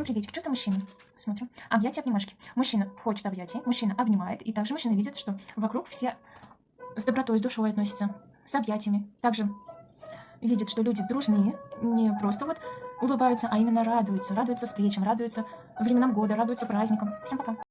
Всем приветик. Чувство мужчины. Смотрим. Объятия, обнимашки. Мужчина хочет объятий, мужчина обнимает. И также мужчина видит, что вокруг все с добротой, с душой относятся, с объятиями. Также видит, что люди дружные, не просто вот улыбаются, а именно радуются. Радуются встречам, радуются временам года, радуются праздникам. Всем пока.